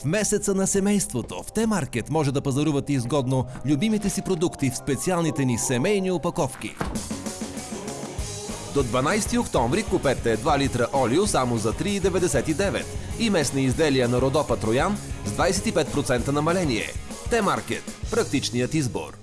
В месеца на семейството в Т-маркет може да пазарувате изгодно любимите си продукти в специалните ни семейни опаковки. До 12 октомври купете 2 литра олио само за 3,99 и местни изделия на Родопа Троян с 25% намаление. Т-маркет – практичният избор.